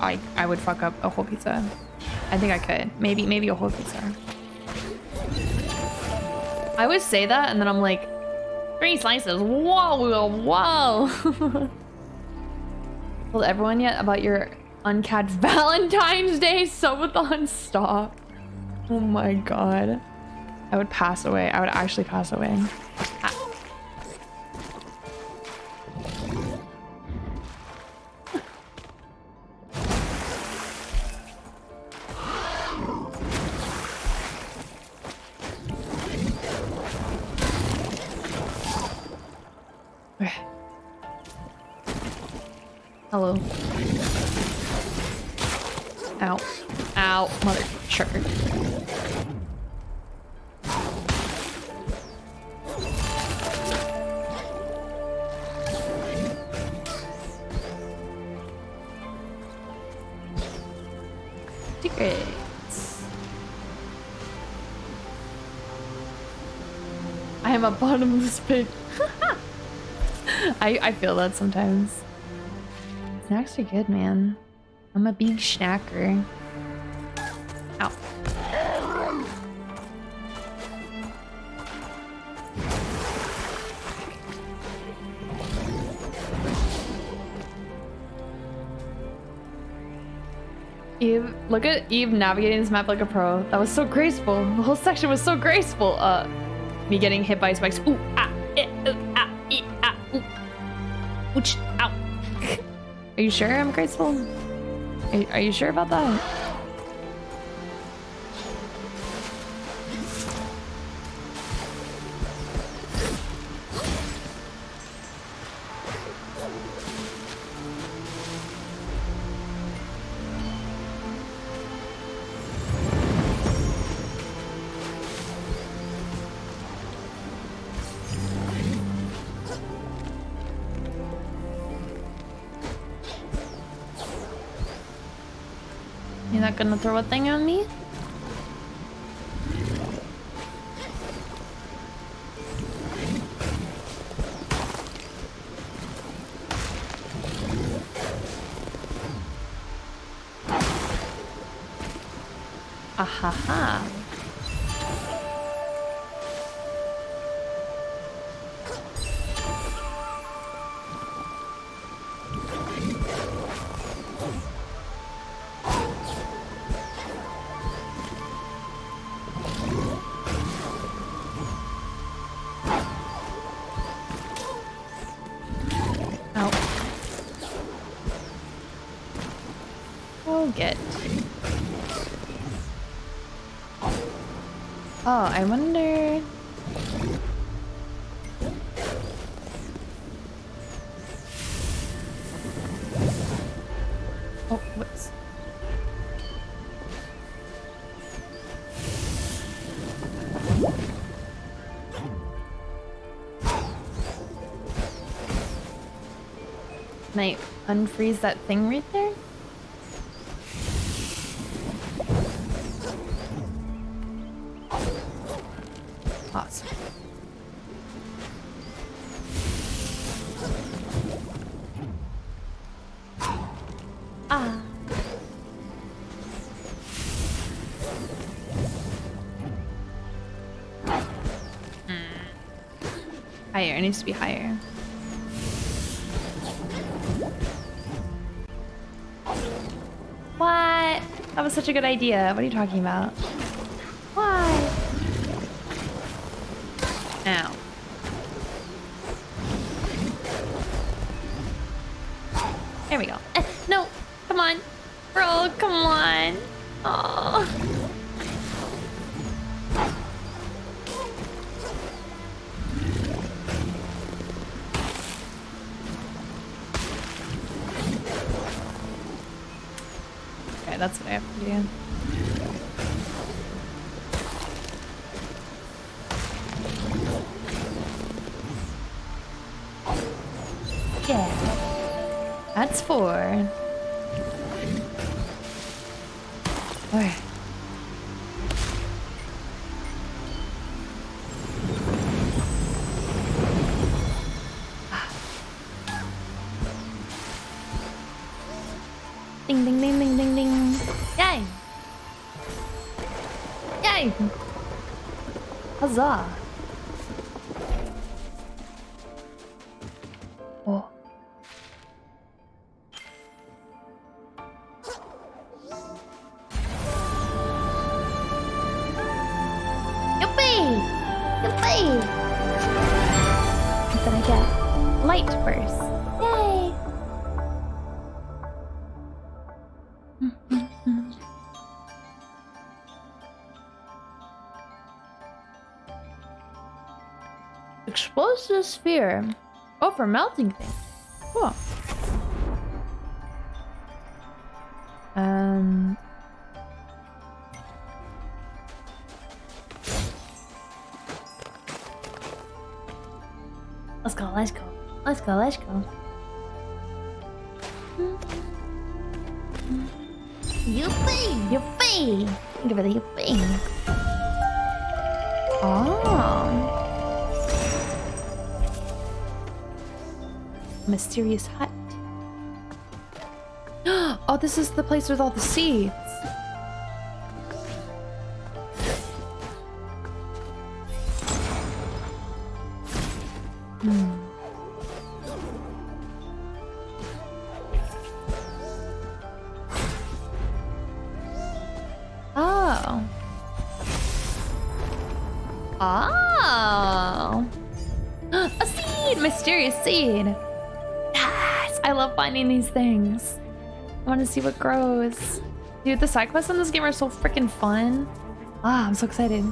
I I would fuck up a whole pizza. I think I could. Maybe maybe a whole pizza. I always say that and then I'm like, three slices. Whoa, whoa. Told everyone yet about your uncapped Valentine's Day subathon? Stop. Oh my god. I would pass away. I would actually pass away. Ah. I am a bottomless pit. I, I feel that sometimes. Snacks are good, man. I'm a big snacker. Ow. Eve, look at Eve navigating this map like a pro. That was so graceful. The whole section was so graceful. Uh, me getting hit by spikes. Ooh, ah, eh, uh, ah, ee, ah, ooh. Ouch, ow. Are you sure I'm graceful? Are, are you sure about that? Not gonna throw a thing on me? Unfreeze that thing right there? Awesome. Ah. Higher, it needs to be higher. What? That was such a good idea. What are you talking about? Why? Ow. There we go. bizarre. Sphere. Oh, for melting things. Cool. Um. Let's go, let's go. Let's go, let's go. Yippee! Yippee! Give it a yippee. Oh. Mysterious hut. Oh, this is the place with all the seeds. These things. I want to see what grows. Dude, the side quests in this game are so freaking fun. Ah, I'm so excited.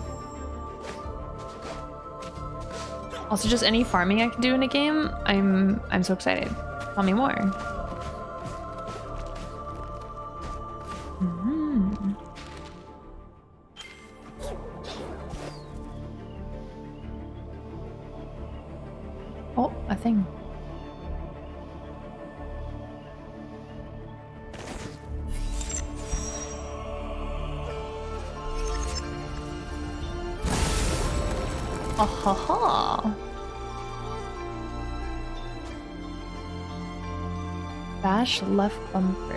Also, just any farming I can do in a game, I'm I'm so excited. Tell me more. Bash left bumper.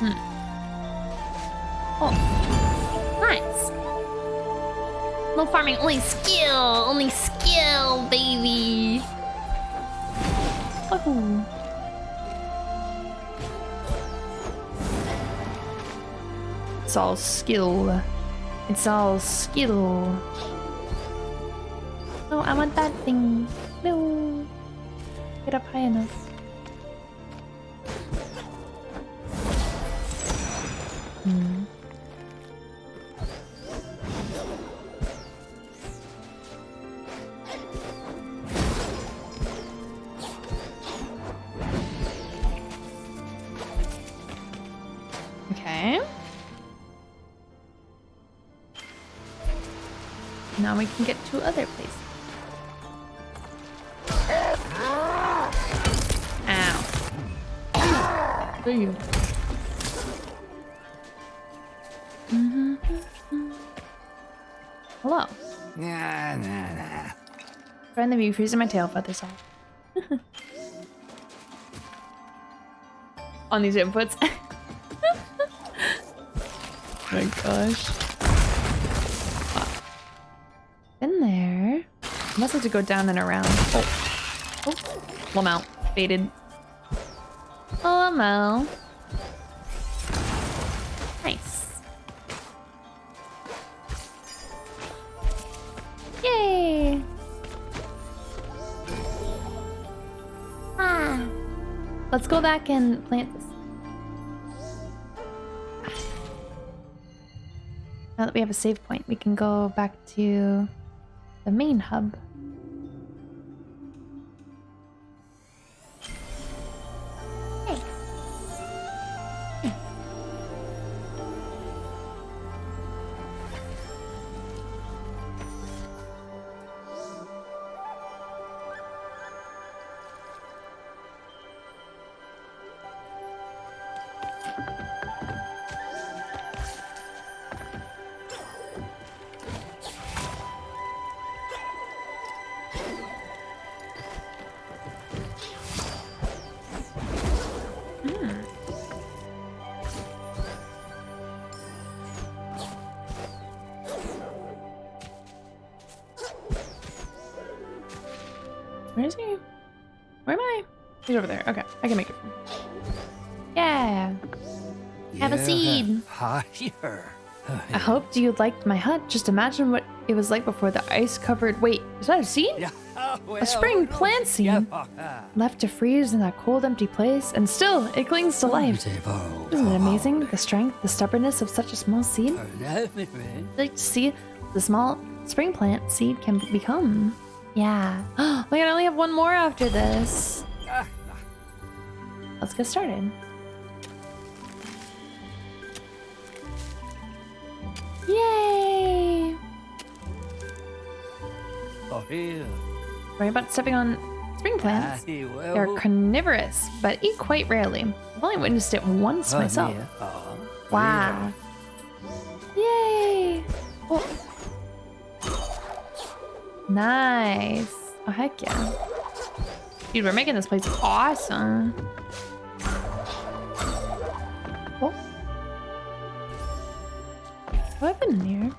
Hmm. Oh, nice. No farming, only skill, only skill, baby. Oh. It's all skill. It's all skill. No, I want that thing. No. Get up high enough. Friend the freezing my tail feathers off. On these inputs. my gosh. In there. I must have to go down and around. Oh. Oh. Lamau. Baited. Oh, Lamau. Let's go back and plant this. Now that we have a save point, we can go back to the main hub. He's over there. Okay, I can make it. Yeah. Have a seed. Higher. I hoped you liked my hut. Just imagine what it was like before the ice covered. Wait, is that a seed? Yeah, well, A spring plant seed. yeah. Left to freeze in that cold, empty place, and still it clings to life. Isn't it amazing? The strength, the stubbornness of such a small seed? I'd like to see the small spring plant seed can become. Yeah. Oh my god, I only have one more after this. Let's get started. Yay! Oh, yeah. Worry about stepping on spring plants. Ah, Aye, well, They're carnivorous, but eat quite rarely. I've only witnessed it once oh, myself. yeah. Oh, Wow. Yay! Oh. Nice. Oh, heck yeah. Dude, we're making this place awesome. Happened in here?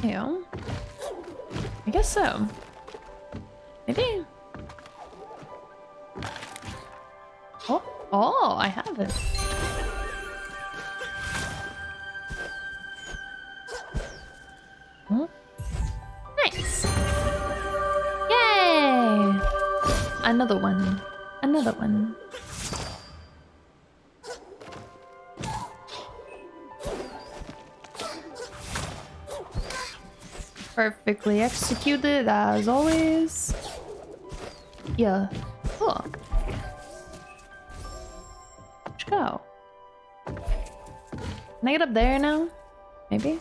Yeah. I guess so. Maybe. Oh, oh, I have it. Nice. Yay! Another one. Another one. Perfectly executed as always. Yeah. Cool. Let's go. Can I get up there now? Maybe?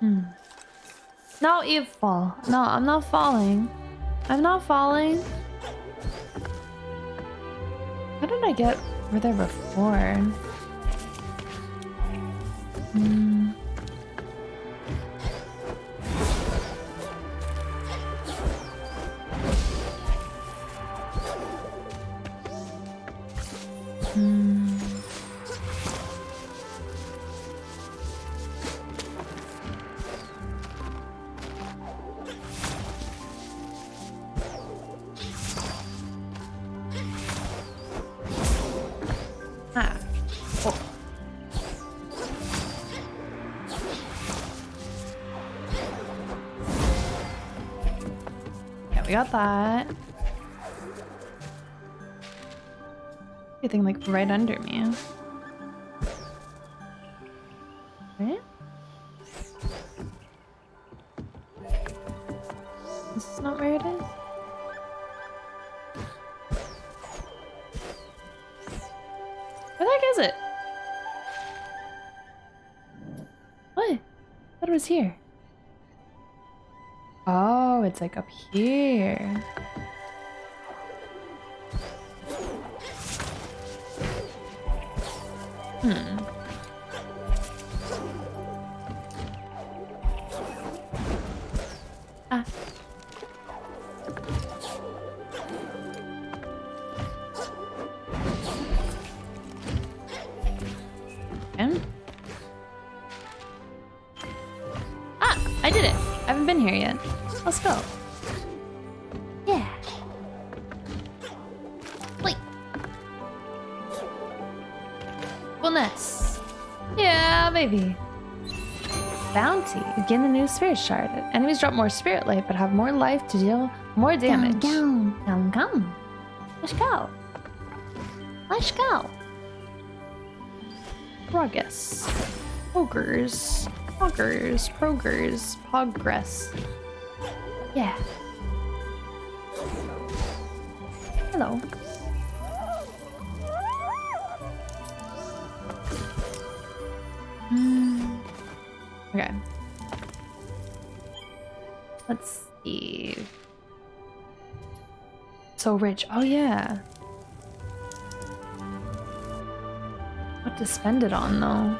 Hmm. No, Eve fall. No, I'm not falling. I'm not falling. How did I get over there before? That. Anything like right under me. Right? This is not where it is. Where the heck is it? What? I was here. Oh, it's like up here. New spirit shard. Enemies drop more spirit life, but have more life to deal more damage. Down, Come, come. Let's go. Let's go. Progress. Ogres. Poggers. Progress. Progress. Yeah. So rich. Oh, yeah. What to spend it on, though?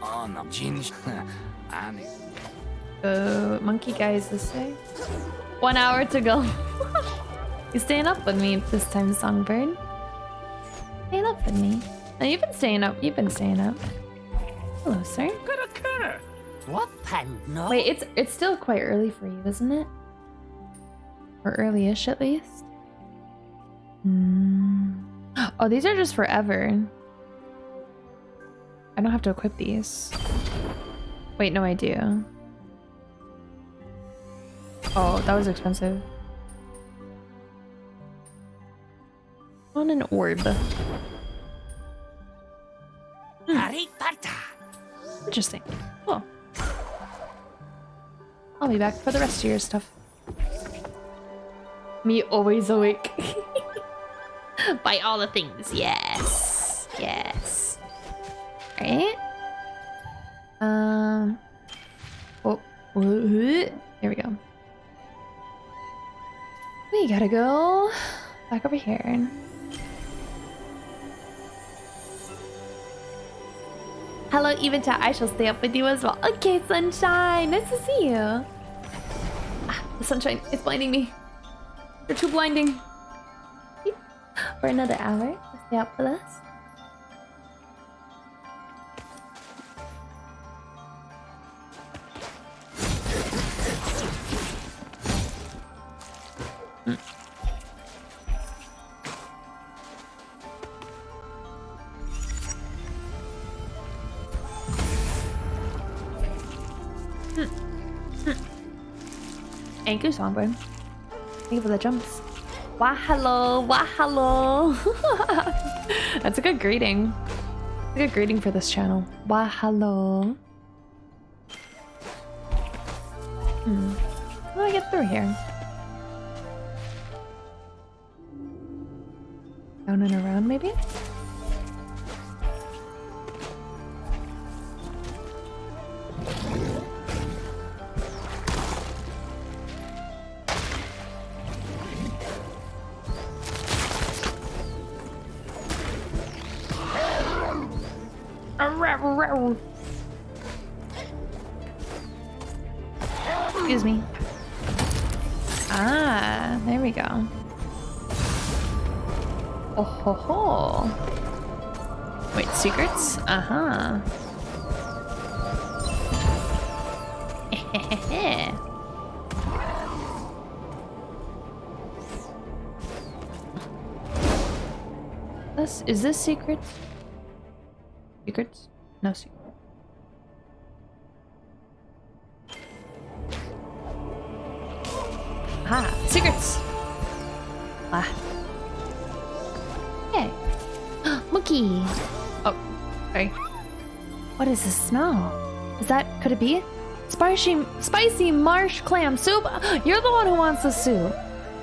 On the gin. 아니. go. Monkey guys this way. One hour to go. you staying up with me this time, Songbird? Oh, you've been staying up. You've been staying up. Hello, sir. Coulda, coulda. What time no? Wait, it's it's still quite early for you, isn't it? Or early-ish at least. Hmm. Oh, these are just forever. I don't have to equip these. Wait, no, I do. Oh, that was expensive. On an orb. Interesting. Cool. I'll be back for the rest of your stuff. Me always awake. By all the things. Yes. Yes. Right? Um. Oh. Here we go. We gotta go back over here. Hello, Evita. I shall stay up with you as well. Okay, sunshine. Nice to see you. Ah, the sunshine is blinding me. You're too blinding. For another hour, stay up with us. Thank you, Songbird. Thank you for the jumps. Wah hello, wah hello. That's a good greeting. A good greeting for this channel. Wah hello. Hmm. How do I get through here? Down and around, maybe? Excuse me. Ah, there we go. Oh ho ho. Wait, secrets? Uh-huh. this is this secret? Secrets? No secret. Aha, secrets. Ah. Hey. Monkey. Oh, sorry. What is this smell? Is that, could it be? Spicy, spicy marsh clam soup? You're the one who wants the soup.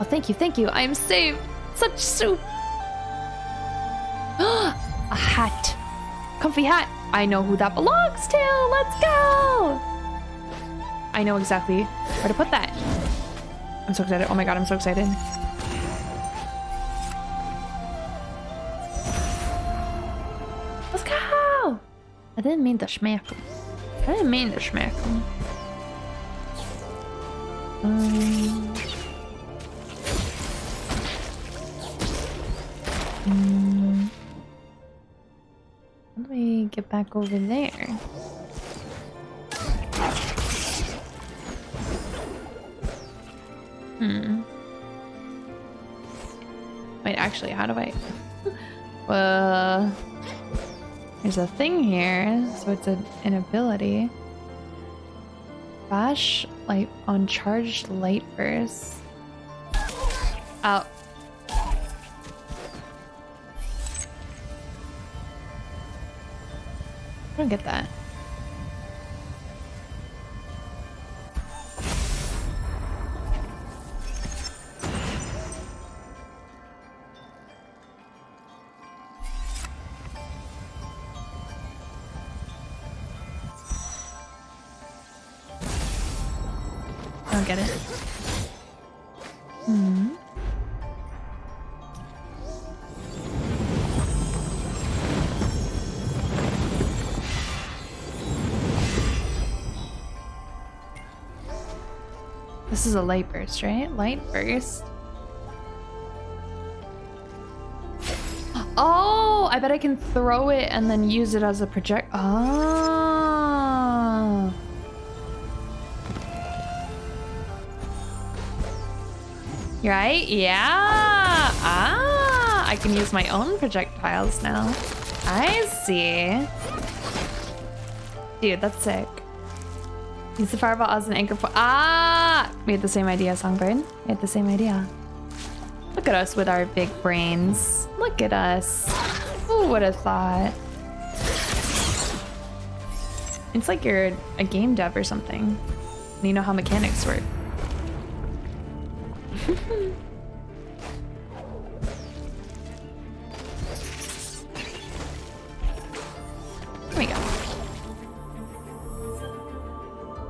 Oh, thank you, thank you. I am saved. Such soup. A hat. Comfy hat. I know who that belongs to. Let's go. I know exactly where to put that. I'm so excited. Oh my god, I'm so excited. Let's go! I didn't mean to him. I didn't mean to. Um, um, back over there? Hmm. Wait, actually, how do I... well... There's a thing here, so it's a, an ability. Bash light on charged light burst. Oh. Don't get that. I don't get it. This is a light burst, right? Light burst. Oh, I bet I can throw it and then use it as a project. Oh. Right? Yeah. Ah, I can use my own projectiles now. I see. Dude, that's sick. Use the fireball as an anchor for- Ah! We had the same idea, Songbird. We had the same idea. Look at us with our big brains. Look at us. Who would have thought? It's like you're a game dev or something. You know how mechanics work.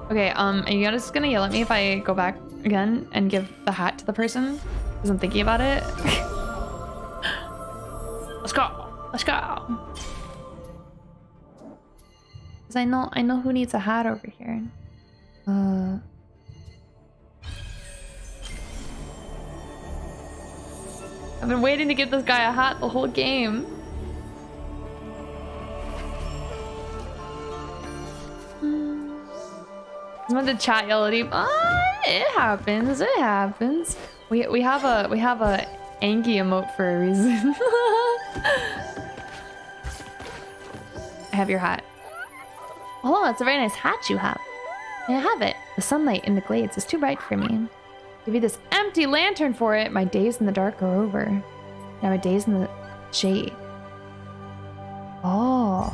Okay, um, are you just gonna yell at me if I go back again and give the hat to the person? Because I'm thinking about it. Let's go. Let's go. Because I know I know who needs a hat over here. Uh I've been waiting to give this guy a hat the whole game. Someone to chat yell at him. Ah, it happens. It happens. We we have a we have a Anki emote for a reason. I have your hat. Oh, that's a very nice hat you have. May I have it? The sunlight in the glades is too bright for me. Give you this empty lantern for it. My days in the dark are over. Now my days in the shade. Oh.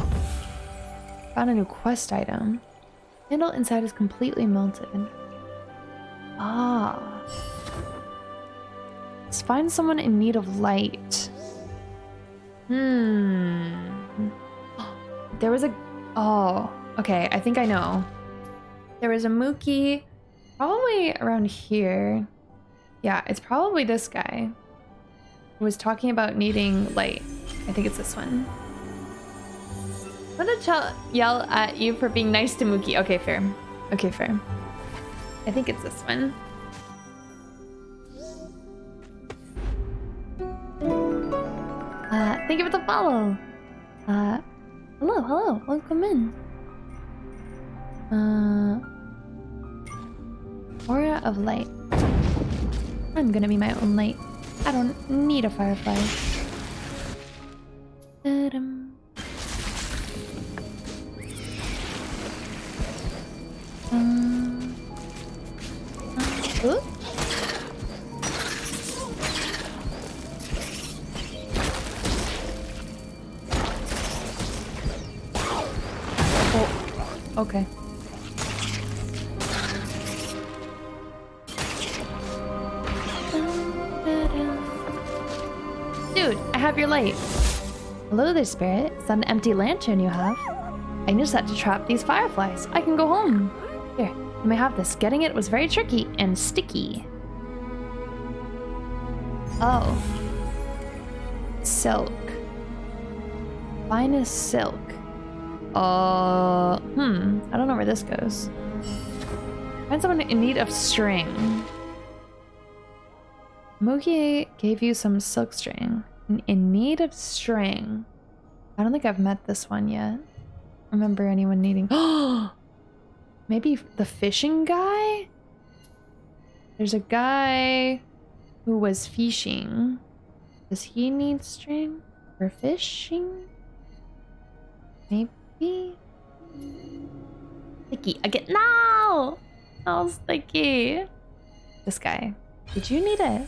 Found a new quest item. Candle inside is completely melted. Ah. Let's find someone in need of light. Hmm. There was a... Oh, okay. I think I know. There was a Mookie probably around here. Yeah, it's probably this guy who was talking about needing light. I think it's this one. Gonna yell at you for being nice to Mookie. Okay, fair. Okay, fair. I think it's this one. Uh, thank you for the follow. Uh, hello, hello, welcome in. Uh, aura of light. I'm gonna be my own light. I don't need a firefly. Ooh. Oh, okay. Dude, I have your light. Hello there, spirit. It's an empty lantern you have? I used that to trap these fireflies. I can go home. Here, you may have this. Getting it was very tricky and sticky. Oh. Silk. Finest silk. Uh, hmm. I don't know where this goes. Find someone in need of string. Mookie gave you some silk string. In, in need of string. I don't think I've met this one yet. Remember anyone needing... Maybe the fishing guy? There's a guy who was fishing. Does he need string for fishing? Maybe? Sticky. I get no! Oh, sticky. This guy. Did you need it?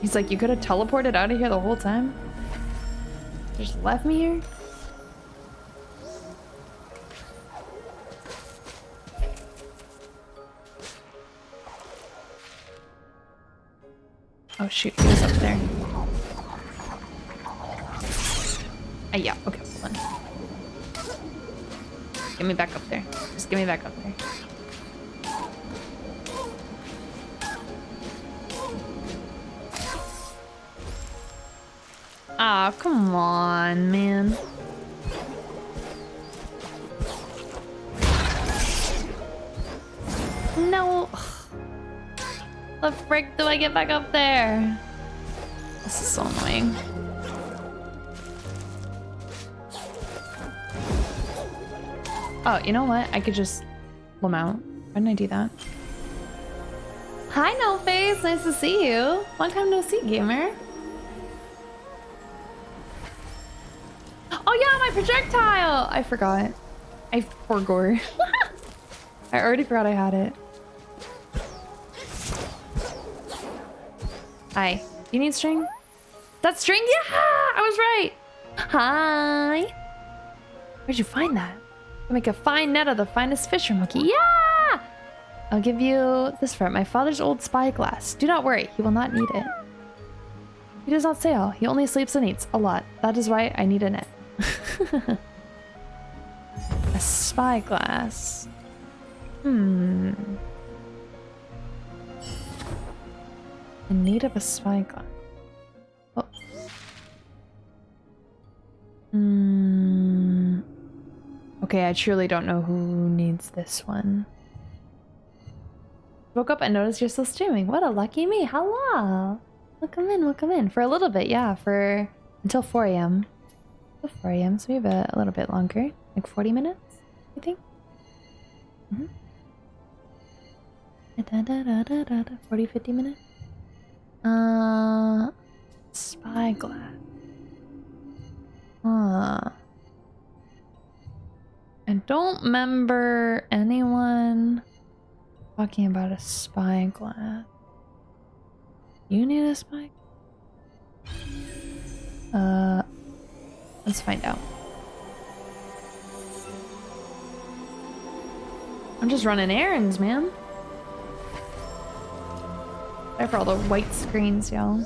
He's like, you could have teleported out of here the whole time? Just left me here? Oh shoot, he's up there. Uh, yeah, okay. Get me back up there. Just get me back up there. Aw, oh, come on, man. No. The frick do I get back up there? This is so annoying. Oh, you know what? I could just mount. Why didn't I do that? Hi, No Face. Nice to see you. Long time no see, gamer. Oh yeah, my projectile! I forgot. I forgot. I already forgot I had it. Hi. You need string? That string? Yeah! I was right! Hi! Where'd you find that? I make a fine net of the finest fisher monkey. Yeah! I'll give you this for it. My father's old spyglass. Do not worry, he will not need it. He does not sail. He only sleeps and eats a lot. That is why I need a net. a spyglass. Hmm. In need of a spyglass. Oh. Hmm. Okay, I truly don't know who needs this one. Woke up and noticed you're still streaming. What a lucky me. Hello. Welcome in, welcome in. For a little bit, yeah, for until 4 a.m. 4 a.m., so we have a, a, little bit longer. Like 40 minutes, I think. Mm -hmm. Da, da, da, 40, 50 minutes. Uh, spyglass. Huh. I don't remember anyone talking about a spyglass. You need a spy? Uh, let's find out. I'm just running errands, man. Sorry for all the white screens, y'all.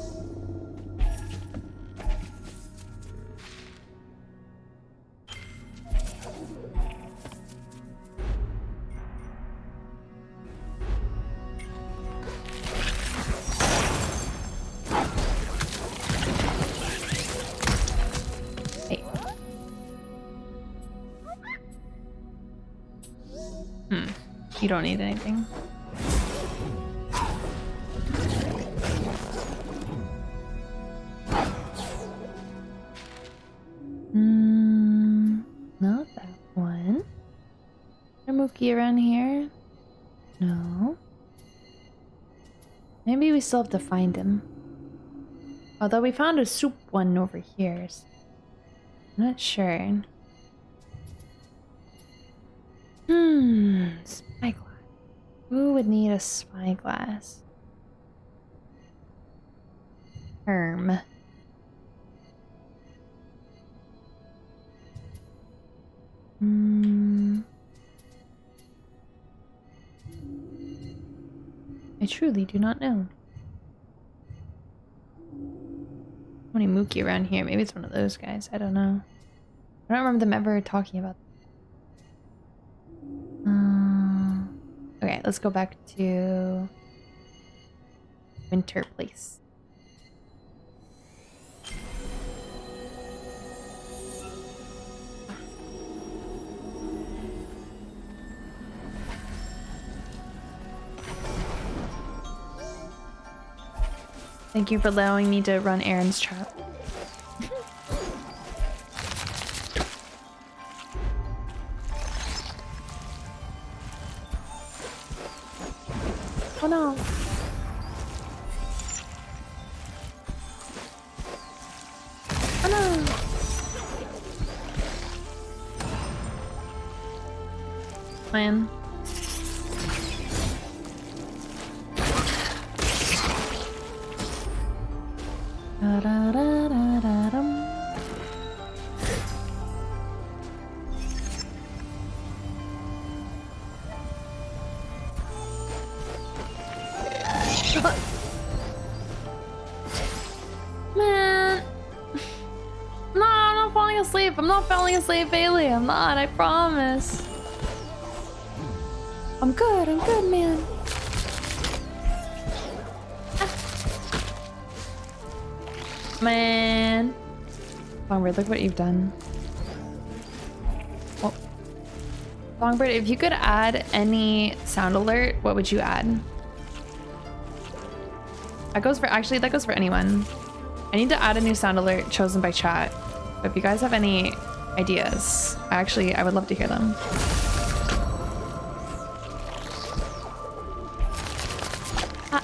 Hmm. You don't need anything. Still have to find him. Although we found a soup one over here. So I'm not sure. Hmm, spyglass. who would need a spyglass? Herm. Hmm. I truly do not know. Many Mookie around here? Maybe it's one of those guys. I don't know. I don't remember them ever talking about. Um. Okay, let's go back to Winter Place. Thank you for allowing me to run errands chat. Oh no. Oh no. Man. Da falling asleep, Bailey. I'm not, I promise. I'm good, I'm good, man. Ah. Man. Oh, weird, look what you've done. Oh. If you could add any sound alert, what would you add? That goes for actually that goes for anyone. I need to add a new sound alert chosen by chat. But if you guys have any ideas, actually I would love to hear them. Ah.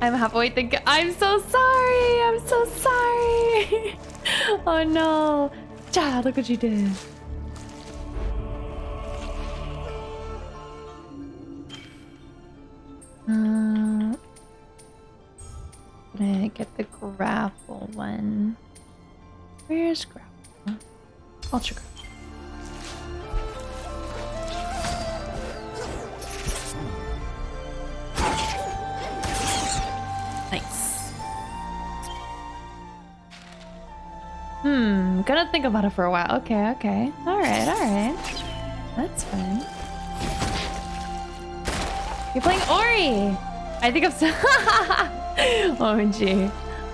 I'm halfway think I'm so sorry. I'm so sorry. oh no. Chad, look what you did. Think about it for a while. Okay, okay. Alright, alright. That's fine. You're playing Ori! I think I'm so- OMG.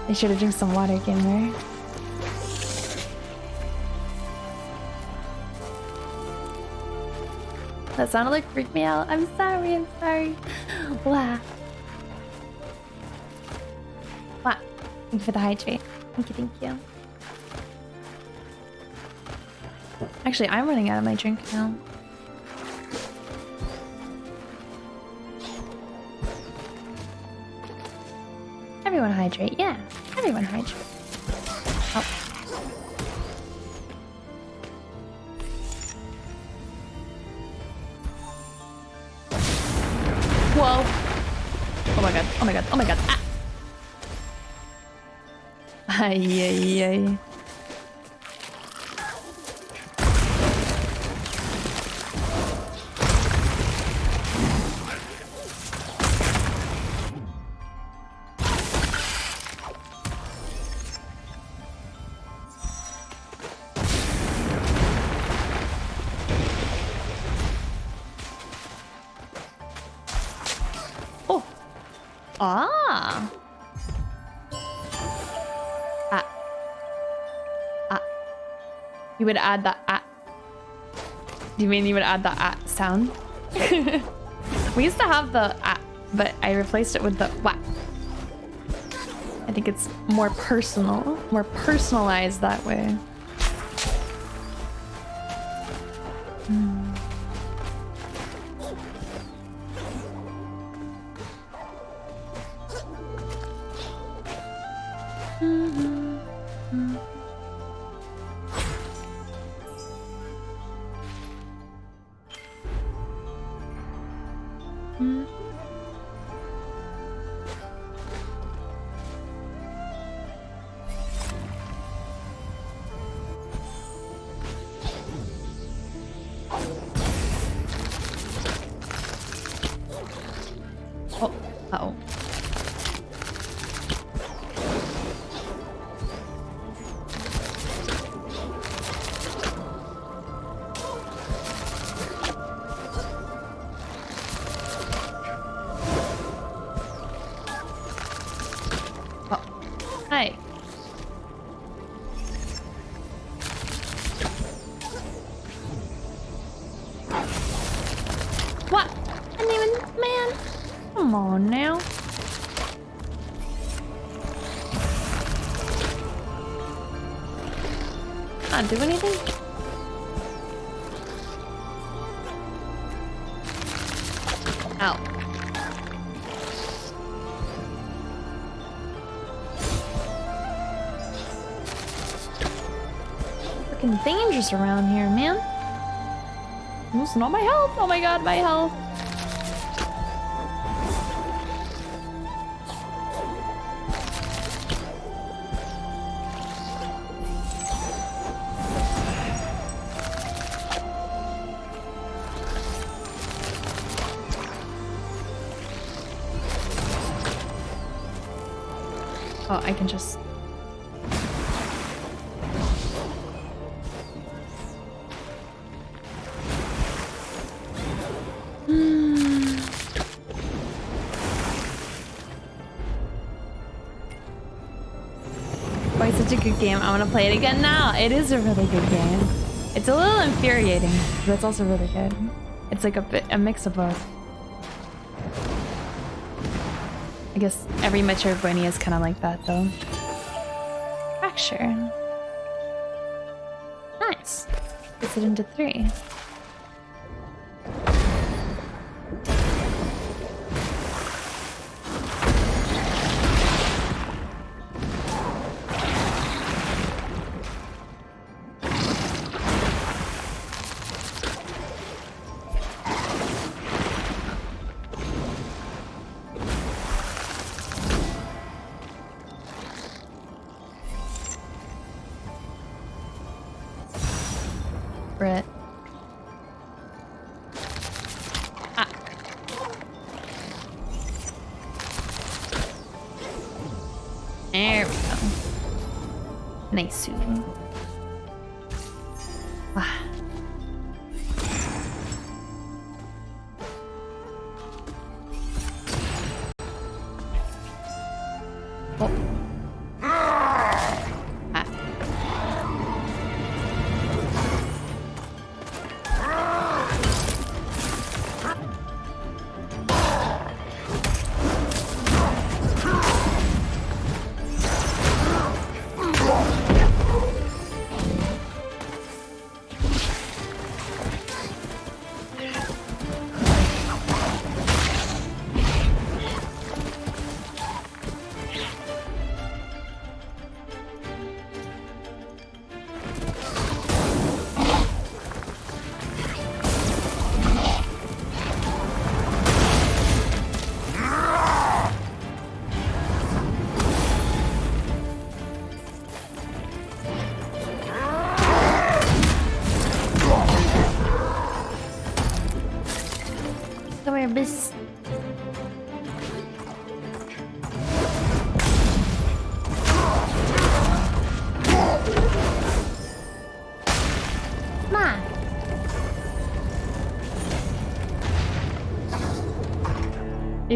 I should have drank some water, gamer. That sounded like freaked me out. I'm sorry, I'm sorry. Wow. Wow. Thank you for the hydrate. Thank you, thank you. Actually, I'm running out of my drink now. Everyone hydrate, yeah. Everyone hydrate. Oh. Whoa. Oh my god, oh my god, oh my god. Ah. Ay, ay, ay. You would add the ah. Do you mean you would add the ah sound? we used to have the ah, but I replaced it with the wah. I think it's more personal, more personalized that way. Do anything? Ow. Freaking dangerous around here, man. Losing all my health. Oh my god, my health. Such a good game. I want to play it again now. It is a really good game. It's a little infuriating, but it's also really good. It's like a bit a mix of both. I guess every Metroidvania is kind of like that, though. Fracture. Nice. Puts it into three.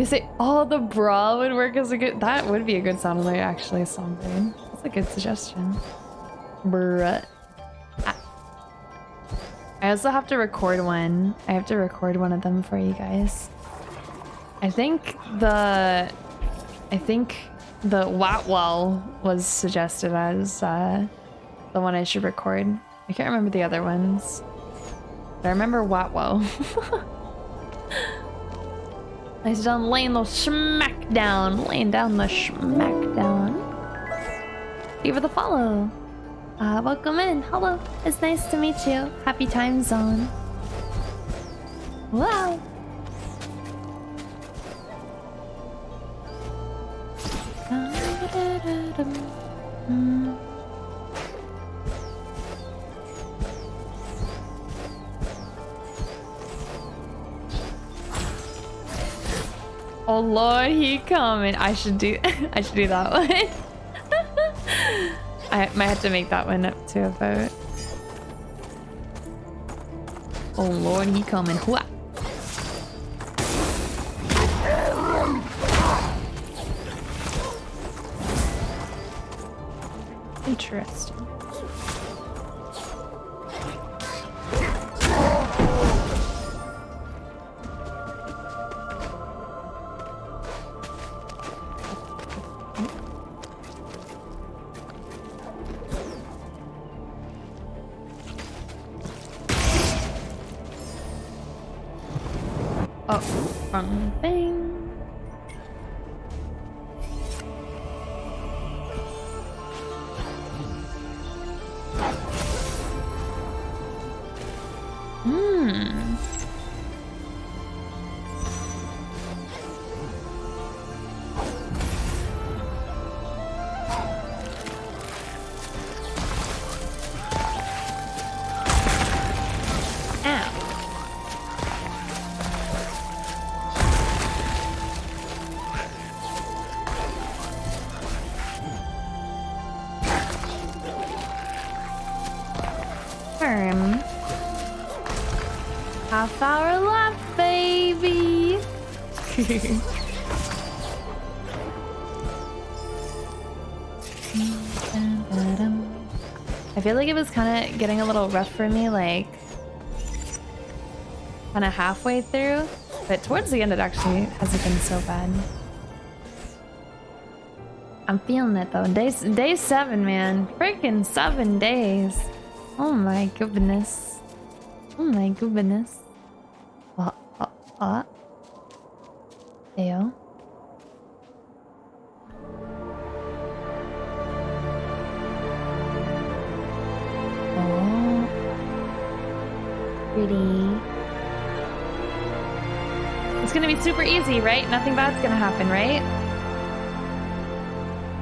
You say, oh, the brawl would work as a good. That would be a good sound alert, actually, Songbird. That's a good suggestion. Bruh. I also have to record one. I have to record one of them for you guys. I think the... I think the Watwell was suggested as uh, the one I should record. I can't remember the other ones. But I remember Watwell. Nice done laying the smackdown. Laying down the smack down. Give it a follow. Uh, welcome in. Hello. It's nice to meet you. Happy time zone. Wow. Oh lord, he coming. I should do I should do that one. I might have to make that one up to a vote. Oh lord, he coming. Hua. Interesting. Oh, wrong feel like it was kind of getting a little rough for me, like kind of halfway through, but towards the end it actually hasn't been so bad. I'm feeling it though. Day day seven, man. Freaking seven days. Oh my goodness. Oh my goodness. What? What? What? Easy, right? Nothing bad's gonna happen, right?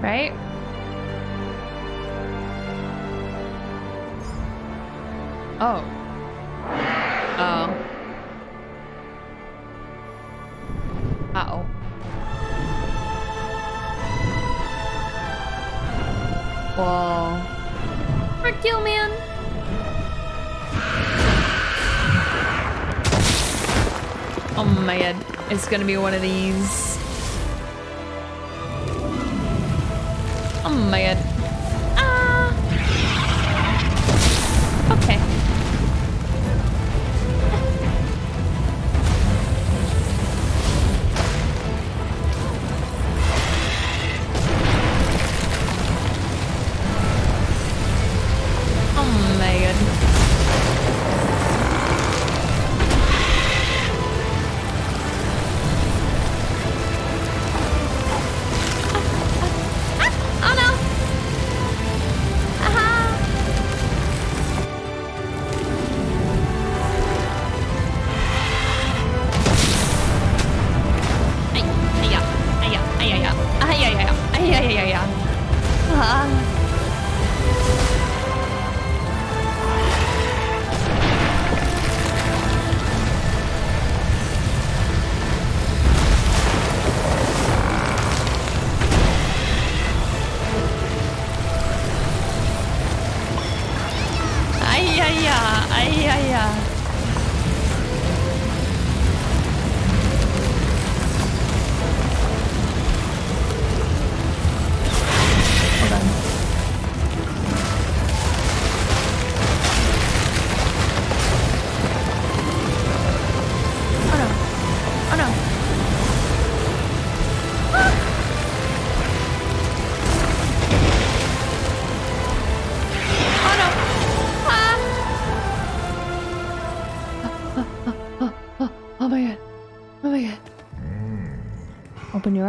Right? Oh. Oh. It's gonna be one of these.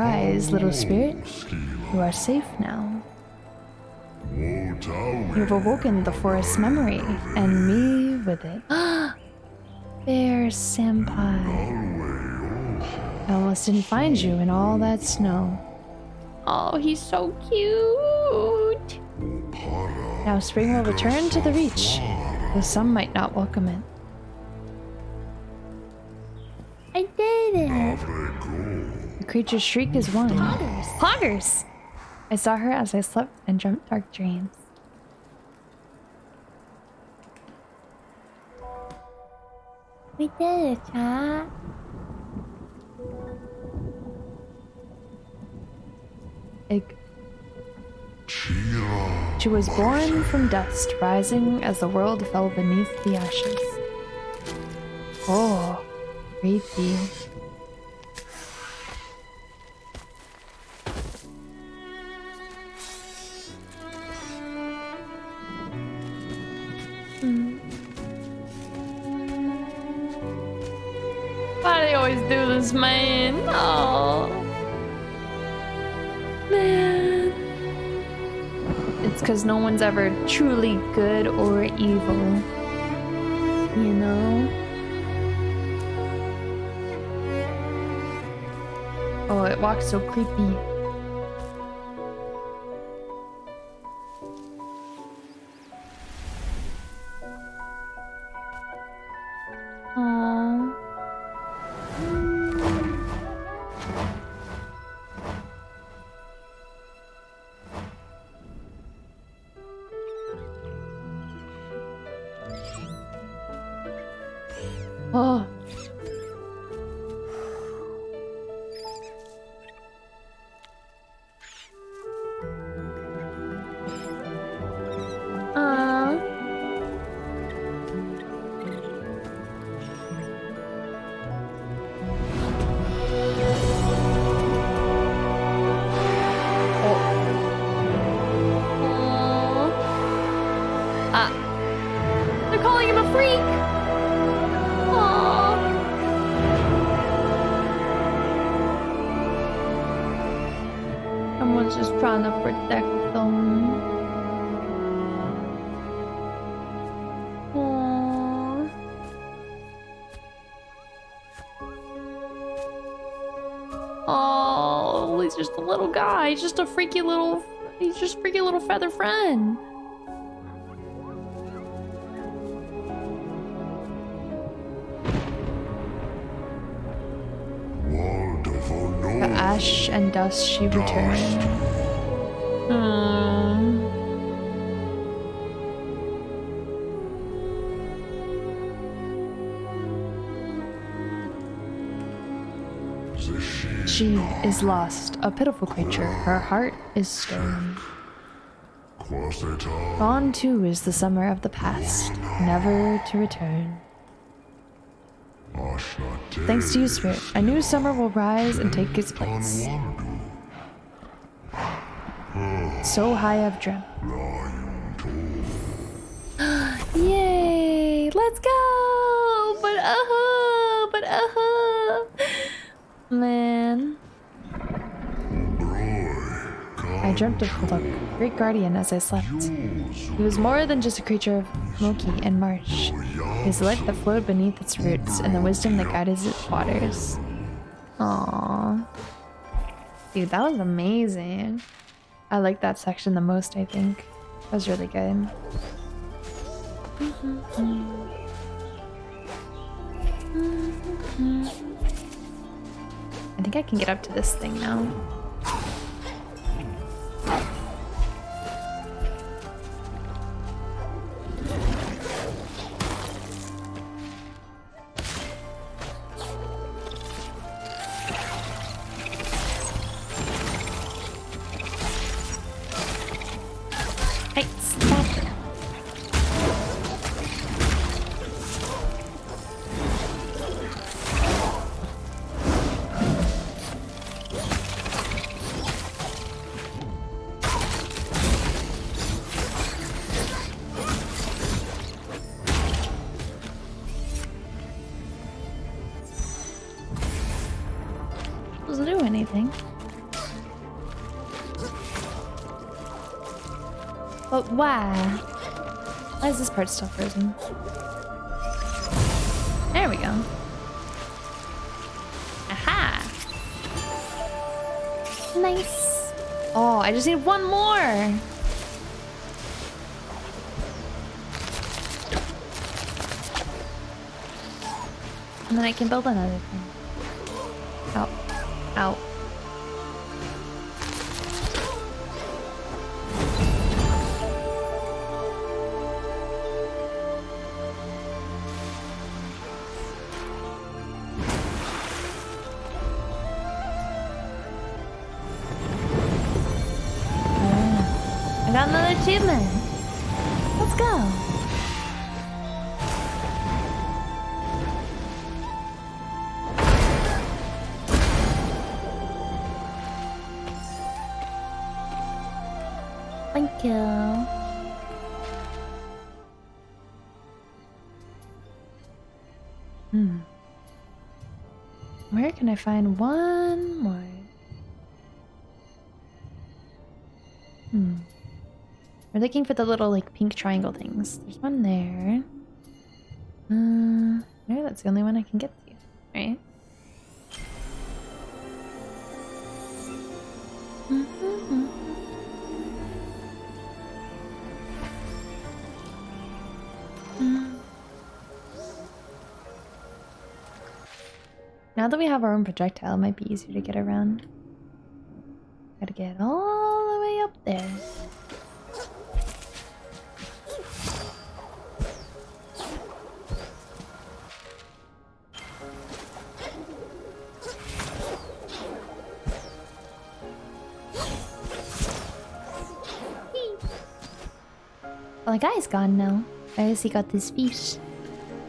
Eyes, little spirit. You are safe now. You've awoken the forest memory, and me with it. Bear Senpai. I almost didn't find you in all that snow. Oh, he's so cute. Now spring will return to the reach, though some might not welcome it. I did it! Creature's shriek is one. Poggers! Poggers! I saw her as I slept and dreamt dark dreams. We did it, chat. Ig- she was born from dust, rising as the world fell beneath the ashes. Oh, creepy. Why do they always do this, man? Oh. Man. It's because no one's ever truly good or evil. You know? Oh, it walks so creepy. Aww. Oh. Guy. He's just a freaky little. He's just a freaky little feather friend. The ash and dust she returned. Is lost, a pitiful creature. Her heart is stone. Gone too is the summer of the past, never to return. Thanks to you, Spirit, a new summer will rise and take its place. So high I've dreamt. Yay! Let's go! But uh huh! But uh huh! Man. I dreamt of Kwolok, great guardian, as I slept. He was more than just a creature of Moki and marsh. The life that flowed beneath its roots and the wisdom that guided its waters. Aww. Dude, that was amazing. I like that section the most, I think. That was really good. I think I can get up to this thing now. Hey, Part still frozen? There we go. Aha! Nice. Oh, I just need one more. And then I can build another thing. Got another achievement. Let's go. Thank you. Hmm. Where can I find one more? We're looking for the little like pink triangle things. There's one there. Uh, maybe that's the only one I can get to, right? Now that we have our own projectile, it might be easier to get around. Gotta get all the way up there. Well, the guy's gone now. I guess he got this fish.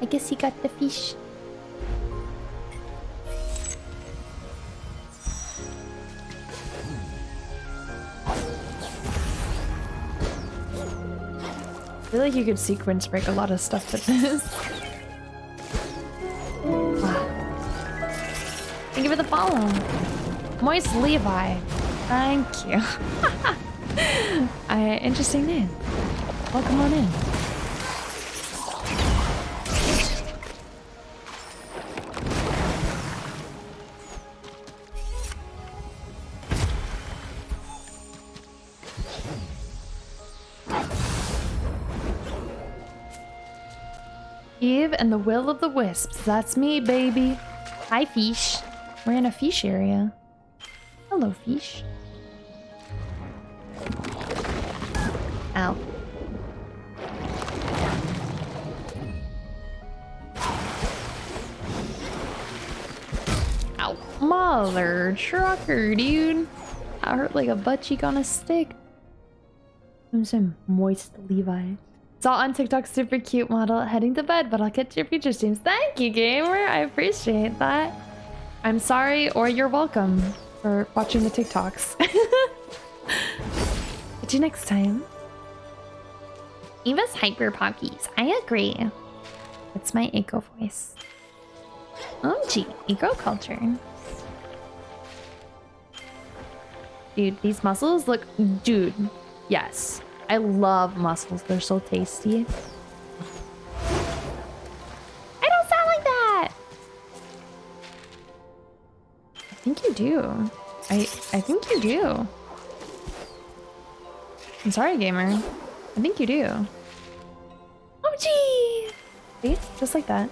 I guess he got the fish. I feel like you could sequence break a lot of stuff with this. Wow. Thank you for the follow. Moist Levi. Thank you. uh, interesting name. Welcome on in. Eve and the Will of the Wisps. That's me, baby. Hi, fish. We're in a fish area. Hello, fish. Ow. Mother trucker, dude. I hurt like a butt cheek on a stick. I'm some moist Levi. Saw on TikTok super cute model heading to bed, but I'll catch your future streams. Thank you, gamer. I appreciate that. I'm sorry or you're welcome for watching the TikToks. Catch you next time. Eva's hyper pockies. I agree. It's my eco voice. OMG, eco culture. Dude, these mussels look. Dude, yes. I love mussels. They're so tasty. I don't sound like that. I think you do. I I think you do. I'm sorry, gamer. I think you do. Oh, gee! See? Just like that.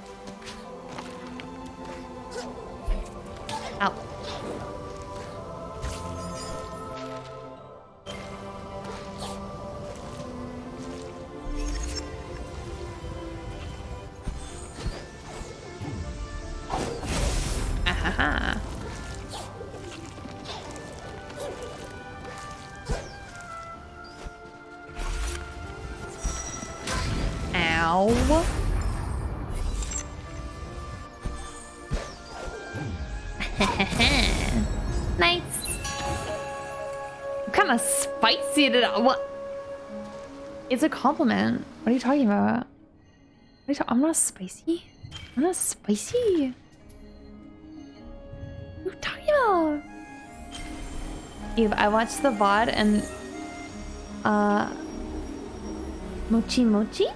nice. Kind of spicy did I, what? It's a compliment. What are you talking about? You ta- I'm not spicy. I'm not spicy. What are you talking about? Eve, I watched the VOD and uh Mochi Mochi?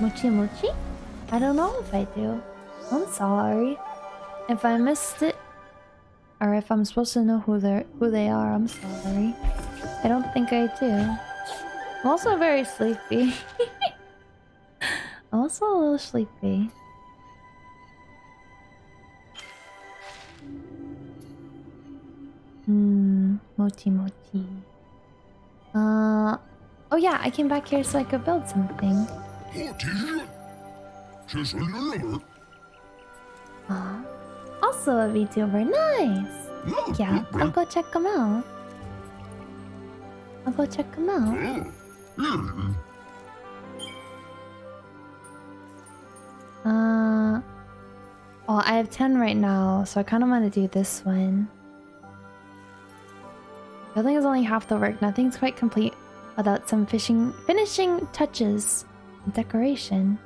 Mochi Mochi? I don't know if I do. I'm sorry. If I missed it or if I'm supposed to know who they who they are, I'm sorry. I don't think I do. I'm also very sleepy. I'm also a little sleepy. Hmm, mochi mochi. Uh, oh yeah, I came back here so I could build something. Aw. Also a VTuber, nice! Mm, yeah, mm, I'll mm. go check them out. I'll go check them out. Uh, oh, I have 10 right now, so I kind of want to do this one. Building is only half the work. Nothing's quite complete without some fishing finishing touches and decoration.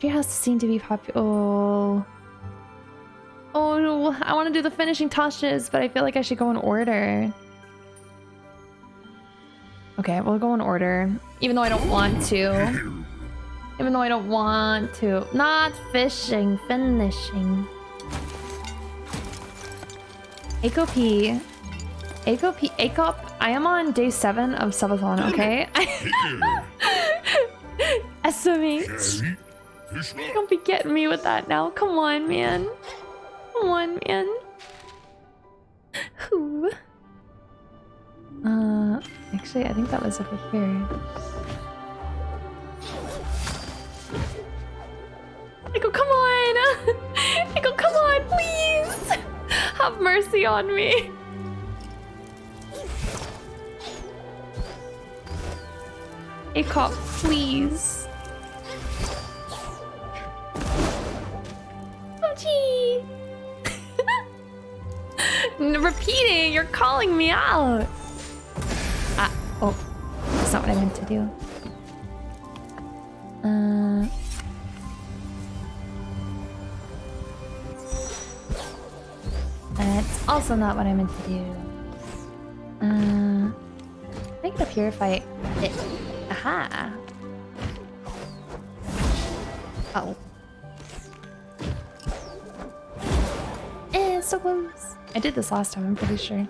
Treehouse seem to be popular. Oh. Oh. I want to do the finishing touches, but I feel like I should go in order. Okay, we'll go in order. Even though I don't want to. Even though I don't want to. Not fishing, finishing. Eco P. Eco P. Eco. I am on day seven of subathon, okay? SMH. Don't be getting me with that now. Come on, man. Come on, man. Who? Uh, actually, I think that was over here. Echo, come on! Echo, come on, please! Have mercy on me. Echo, please. Repeating, you're calling me out. Ah, oh. That's not what I meant to do. Uh... That's also not what I meant to do. Uh... Make the purify it. Aha! Oh. Eh, so close. I did this last time, I'm pretty sure.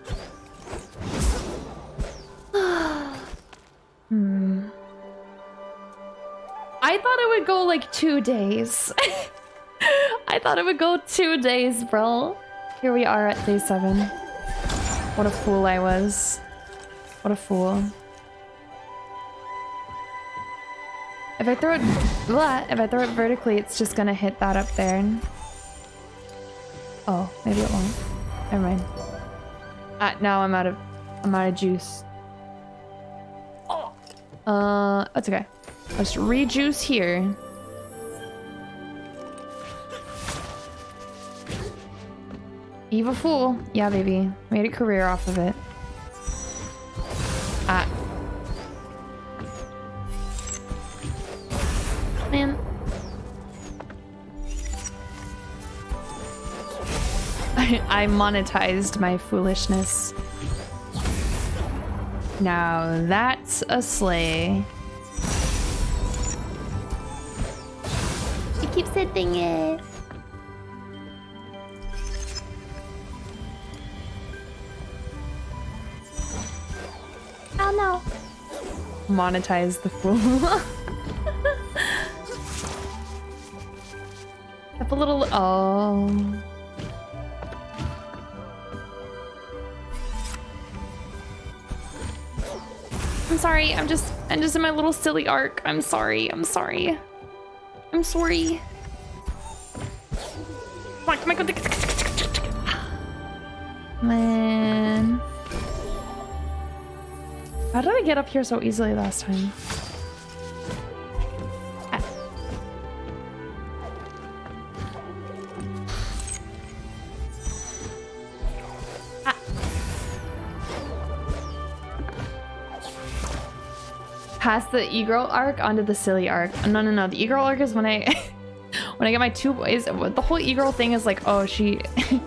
hmm. I thought it would go like two days. I thought it would go two days, bro. Here we are at day seven. What a fool I was. What a fool. If I throw it, blah, if I throw it vertically, it's just gonna hit that up there. Oh, maybe it won't. Never mind. Uh, now I'm out of, I'm out of juice. Oh. Uh, that's okay. Let's rejuice here. Evil fool. Yeah, baby. Made a career off of it. Ah. I, monetized my foolishness. Now that's a sleigh. It keeps hitting it. Oh no. Monetize the fool. Have a little. Oh. Sorry. I'm just. I'm just in my little silly arc. I'm sorry. I'm sorry. I'm sorry. Come on, come on, come on. Man. How did I get up here so easily last time? Pass the e-girl arc onto the silly arc. No, no, no. The e-girl arc is when I when I get my two boys. The whole e-girl thing is like, oh, she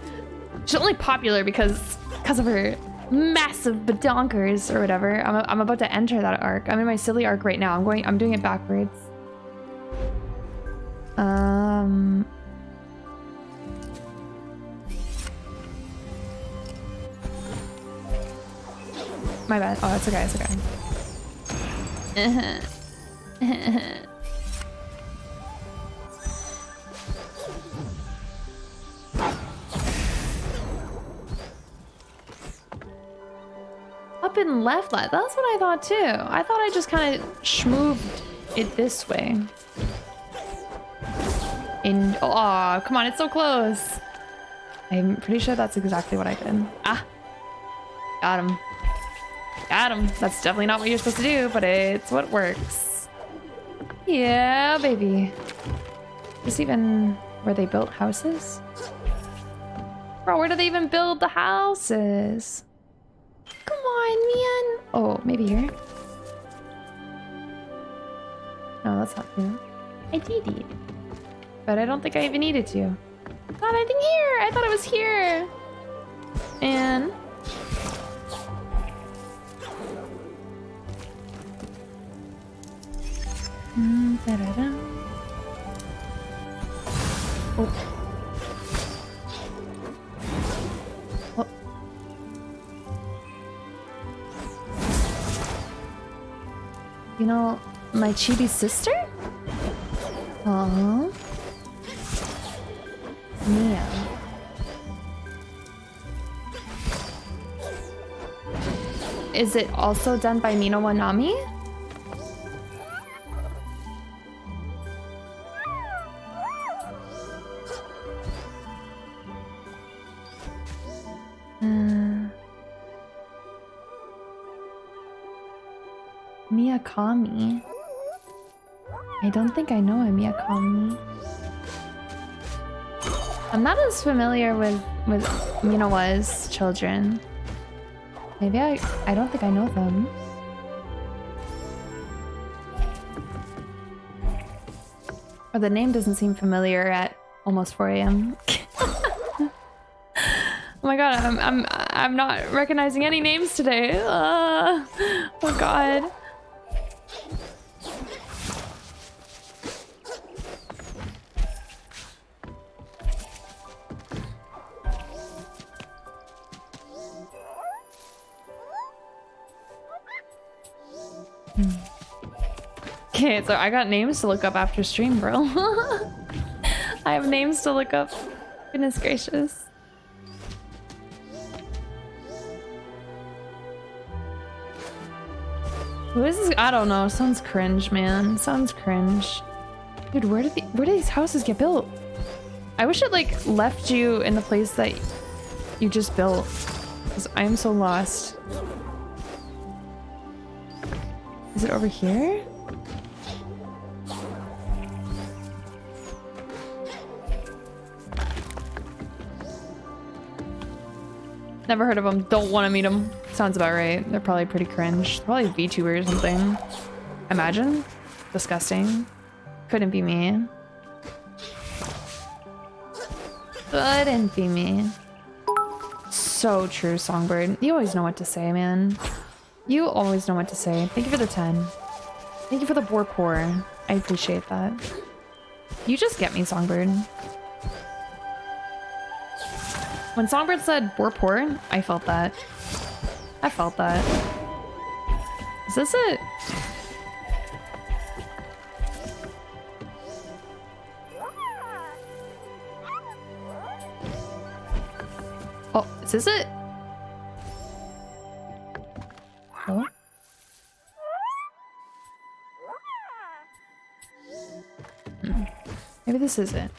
she's only popular because because of her massive badonkers or whatever. I'm, I'm about to enter that arc. I'm in my silly arc right now. I'm going, I'm doing it backwards. Um... My bad. Oh, it's okay, it's okay. Up and left. That's what I thought too. I thought I just kind of schmooved it this way. In oh, come on, it's so close. I'm pretty sure that's exactly what I did. Ah, got him. Him. That's definitely not what you're supposed to do, but it's what works. Yeah, baby. Is even where they built houses? Bro, where do they even build the houses? Come on, man. Oh, maybe here. No, that's not here. I did it. But I don't think I even needed to. Not anything here. I thought it was here. And... Mm, -da. Oh. You know, my chibi sister? Aww. Mia. Is it also done by Mino Wanami? I'm not as familiar with with Minawa's children. Maybe I I don't think I know them. Or the name doesn't seem familiar at almost 4 a.m. oh my god, I'm I'm I'm not recognizing any names today. Uh, oh god. Okay, so I got names to look up after stream, bro. I have names to look up. Goodness gracious. Who is this? I don't know. Sounds cringe, man. Sounds cringe. Dude, where did the, where did these houses get built? I wish it like left you in the place that you just built. Because I am so lost. Is it over here? Never heard of them. Don't want to meet them. Sounds about right. They're probably pretty cringe. Probably VTuber or something. Imagine. Disgusting. Couldn't be me. Couldn't be me. So true, Songbird. You always know what to say, man. You always know what to say. Thank you for the 10. Thank you for the boar pour. I appreciate that. You just get me, Songbird. When Songbird said we're poor, I felt that. I felt that. Is this it? Oh, is this it? Hmm. Maybe this is it.